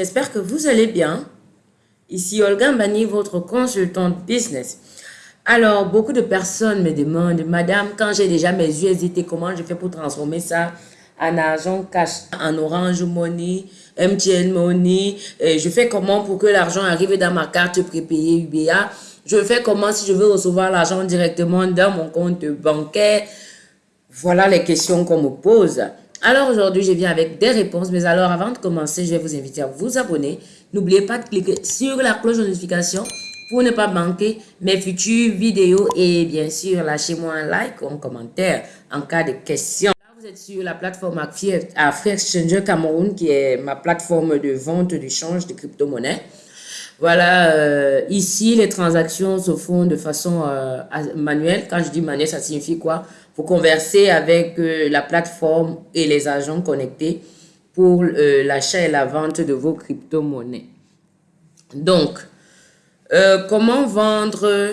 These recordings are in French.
J'espère que vous allez bien. Ici Olga Mbani, votre consultante business. Alors, beaucoup de personnes me demandent, Madame, quand j'ai déjà mes USDT, comment je fais pour transformer ça en argent cash, en Orange Money, MTN Money, je fais comment pour que l'argent arrive dans ma carte prépayée UBA, je fais comment si je veux recevoir l'argent directement dans mon compte bancaire? Voilà les questions qu'on me pose. Alors aujourd'hui, je viens avec des réponses. Mais alors, avant de commencer, je vais vous inviter à vous abonner. N'oubliez pas de cliquer sur la cloche de notification pour ne pas manquer mes futures vidéos. Et bien sûr, lâchez-moi un like ou un commentaire en cas de question. Vous êtes sur la plateforme Free Exchange Cameroun, qui est ma plateforme de vente d'échange de crypto-monnaies. Voilà, euh, ici, les transactions se font de façon euh, manuelle. Quand je dis manuelle, ça signifie quoi? Pour converser avec euh, la plateforme et les agents connectés pour l'achat et la vente de vos crypto-monnaies. Donc, comment vendre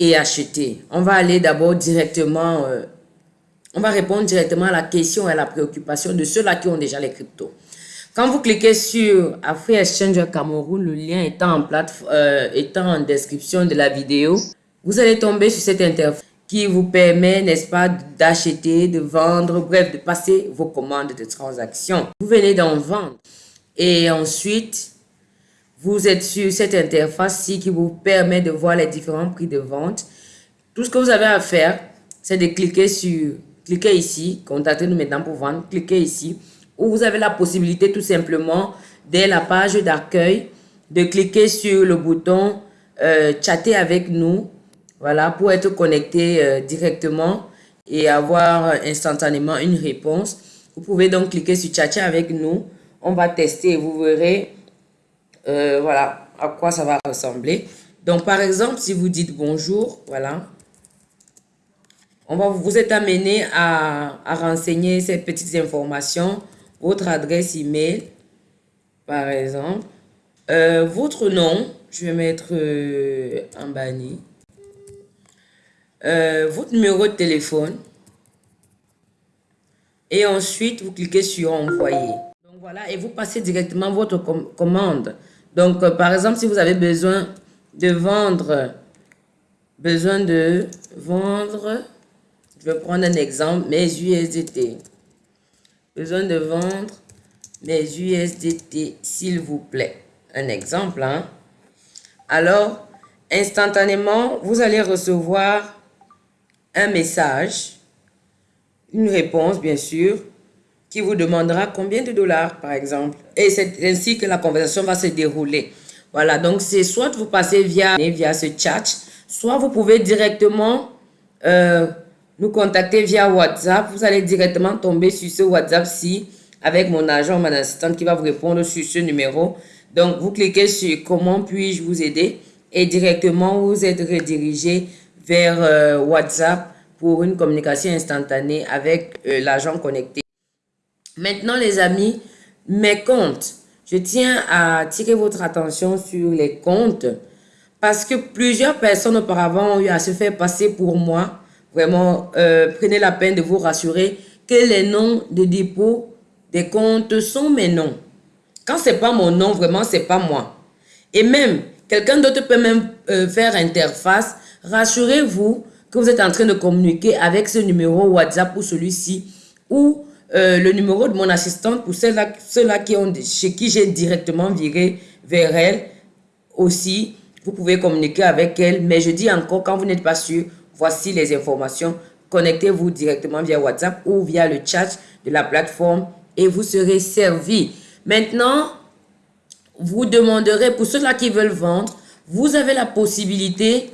et acheter? On va aller d'abord directement, on va répondre directement à la question et à la préoccupation de ceux-là qui ont déjà les cryptos. Quand vous cliquez sur Free Exchange Cameroun, le lien étant en, euh, étant en description de la vidéo, vous allez tomber sur cette interface qui vous permet, n'est-ce pas, d'acheter, de vendre, bref, de passer vos commandes de transaction. Vous venez d'en vendre et ensuite, vous êtes sur cette interface-ci qui vous permet de voir les différents prix de vente. Tout ce que vous avez à faire, c'est de cliquer sur, cliquez ici, contactez-nous maintenant pour vendre, cliquez ici où vous avez la possibilité tout simplement, dès la page d'accueil, de cliquer sur le bouton euh, chatter avec nous, voilà, pour être connecté euh, directement et avoir instantanément une réponse. Vous pouvez donc cliquer sur chatter avec nous. On va tester et vous verrez, euh, voilà, à quoi ça va ressembler. Donc, par exemple, si vous dites bonjour, voilà, on va vous êtes amené à, à renseigner ces petites informations votre adresse email, par exemple, euh, votre nom, je vais mettre euh, en banni, euh, votre numéro de téléphone, et ensuite vous cliquez sur envoyer. Donc voilà, et vous passez directement votre commande. Donc par exemple, si vous avez besoin de vendre, besoin de vendre, je vais prendre un exemple, mes USDT besoin de vendre mes USDT, s'il vous plaît. Un exemple. Hein? Alors, instantanément, vous allez recevoir un message, une réponse, bien sûr, qui vous demandera combien de dollars, par exemple. Et c'est ainsi que la conversation va se dérouler. Voilà, donc c'est soit vous passez via, via ce chat, soit vous pouvez directement euh, nous contacter via WhatsApp. Vous allez directement tomber sur ce WhatsApp-ci avec mon agent, mon assistante qui va vous répondre sur ce numéro. Donc, vous cliquez sur « Comment puis-je vous aider ?» et directement, vous êtes redirigé vers euh, WhatsApp pour une communication instantanée avec euh, l'agent connecté. Maintenant, les amis, mes comptes. Je tiens à attirer votre attention sur les comptes parce que plusieurs personnes auparavant ont eu à se faire passer pour moi Vraiment, euh, prenez la peine de vous rassurer que les noms de dépôt des comptes sont mes noms. Quand ce n'est pas mon nom, vraiment, ce n'est pas moi. Et même, quelqu'un d'autre peut même euh, faire interface. Rassurez-vous que vous êtes en train de communiquer avec ce numéro WhatsApp ou celui-ci ou euh, le numéro de mon assistante pour ceux-là ceux qui ont, chez qui j'ai directement viré vers elle aussi. Vous pouvez communiquer avec elle, mais je dis encore, quand vous n'êtes pas sûr, Voici les informations. Connectez-vous directement via WhatsApp ou via le chat de la plateforme et vous serez servi. Maintenant, vous demanderez, pour ceux-là qui veulent vendre, vous avez la possibilité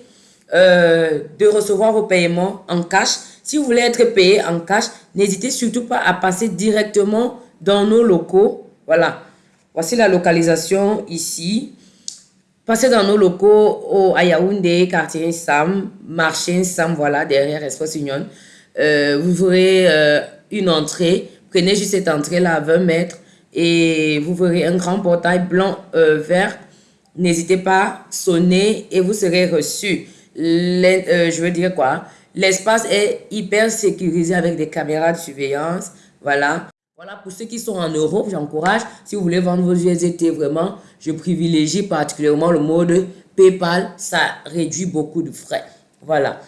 euh, de recevoir vos paiements en cash. Si vous voulez être payé en cash, n'hésitez surtout pas à passer directement dans nos locaux. Voilà. Voici la localisation ici. Passez dans nos locaux au, à quartier Sam, marché Sam, voilà, derrière Espace Union. Euh, vous verrez euh, une entrée. Prenez juste cette entrée-là à 20 mètres et vous verrez un grand portail blanc euh, vert. N'hésitez pas, sonnez et vous serez reçu. je veux dire quoi? L'espace est hyper sécurisé avec des caméras de surveillance. Voilà. Voilà, pour ceux qui sont en Europe, j'encourage, si vous voulez vendre vos USDT, vraiment, je privilégie particulièrement le mode PayPal. Ça réduit beaucoup de frais. Voilà.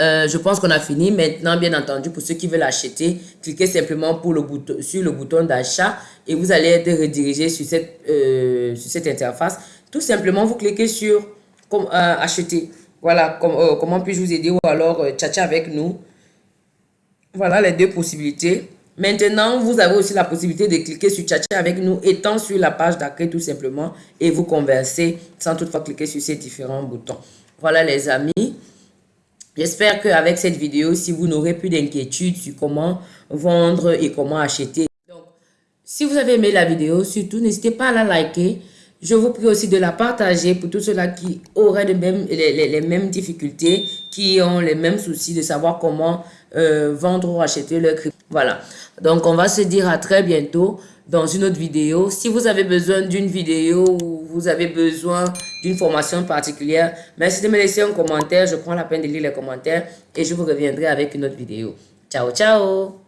Euh, je pense qu'on a fini. Maintenant, bien entendu, pour ceux qui veulent acheter, cliquez simplement sur le bouton d'achat et vous allez être redirigé sur cette, euh, interface. Tout simplement, vous cliquez sur euh, acheter. Voilà, comment puis-je vous aider ou alors tchatcher avec nous. Voilà les deux possibilités. Maintenant, vous avez aussi la possibilité de cliquer sur tchatcher avec nous étant sur la page d'accueil tout simplement et vous converser sans toutefois cliquer sur ces différents boutons. Voilà les amis. J'espère qu'avec cette vidéo, si vous n'aurez plus d'inquiétude sur comment vendre et comment acheter. Donc, si vous avez aimé la vidéo, surtout n'hésitez pas à la liker. Je vous prie aussi de la partager pour tous ceux-là qui auraient les, mêmes, les, mêmes difficultés, qui ont les mêmes soucis de savoir comment euh, vendre ou acheter leur crypto. Voilà. Donc, on va se dire à très bientôt dans une autre vidéo. Si vous avez besoin d'une vidéo ou vous avez besoin d'une formation particulière, merci de me laisser un commentaire. Je prends la peine de lire les commentaires et je vous reviendrai avec une autre vidéo. Ciao, ciao